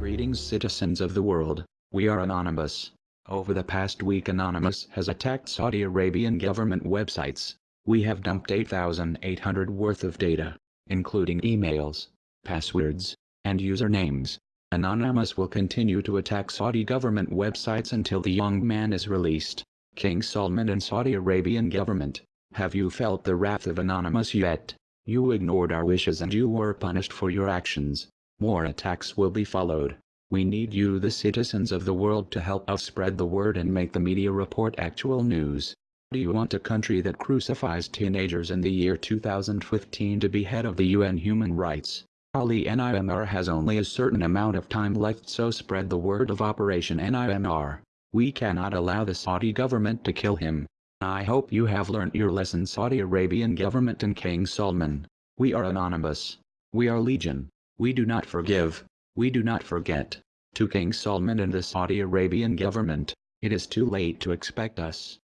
Greetings citizens of the world, we are Anonymous. Over the past week Anonymous has attacked Saudi Arabian government websites. We have dumped 8,800 worth of data, including emails, passwords, and usernames. Anonymous will continue to attack Saudi government websites until the young man is released. King Salman and Saudi Arabian government, have you felt the wrath of Anonymous yet? You ignored our wishes and you were punished for your actions. More attacks will be followed. We need you the citizens of the world to help us spread the word and make the media report actual news. Do you want a country that crucifies teenagers in the year 2015 to be head of the UN human rights? Ali NIMR has only a certain amount of time left so spread the word of Operation NIMR. We cannot allow the Saudi government to kill him. I hope you have learnt your lesson Saudi Arabian government and King Salman. We are anonymous. We are legion. We do not forgive. We do not forget. To King Salman and the Saudi Arabian government, it is too late to expect us.